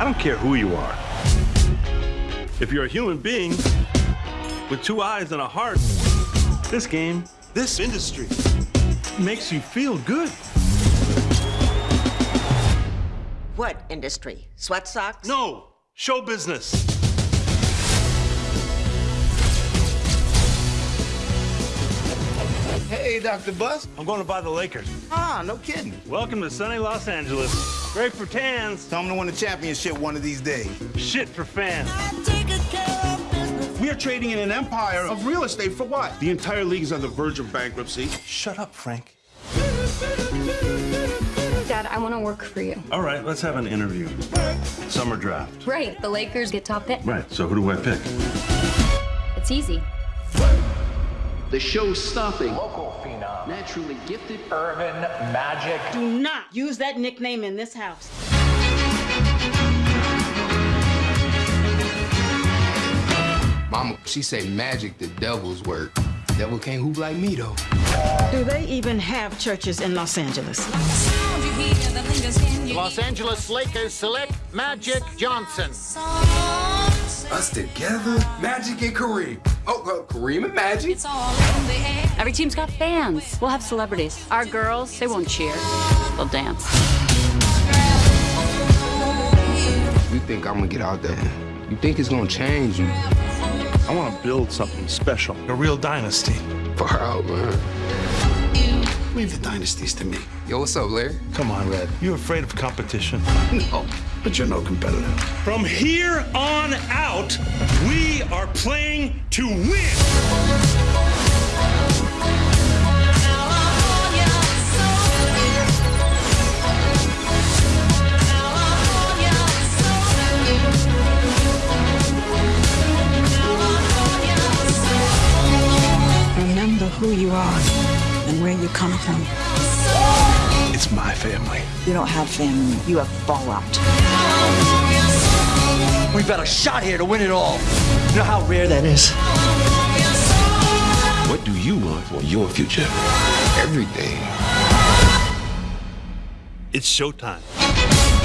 I don't care who you are. If you're a human being with two eyes and a heart, this game, this industry makes you feel good. What industry? Sweat socks? No, show business. Hey, Dr. Buss. I'm going to buy the Lakers. Ah, no kidding. Welcome to sunny Los Angeles. Great for tans, Tell them to win the championship one of these days. shit for fans. We are trading in an empire of real estate for what? The entire league is on the verge of bankruptcy. Shut up, Frank. Dad, I want to work for you. All right, let's have an interview. Summer draft. Right, the Lakers get top pick. Right, so who do I pick? It's easy. The show-stopping, local phenom, naturally gifted, Earvin Magic. Do not use that nickname in this house. Mama, she say magic the devil's work. Devil can't hoop like me, though. Do they even have churches in Los Angeles? Los Angeles Lakers select Magic Johnson. Us together, Magic and Kareem. Oh, uh, Kareem and Magic? Every team's got fans. We'll have celebrities. Our girls, they won't cheer. They'll dance. You think I'm gonna get out there? You think it's gonna change you? I want to build something special, a real dynasty. Far out, man. Leave the dynasties to me. Yo, what's up, Larry? Come on, Red. You afraid of competition? No, but you're no competitor. From here on out, we are playing to win. Remember who you are and where you come from. It's my family. You don't have family, you have fallout. We've got a shot here to win it all. You know how rare that is? What do you want for your future? Everything. It's showtime.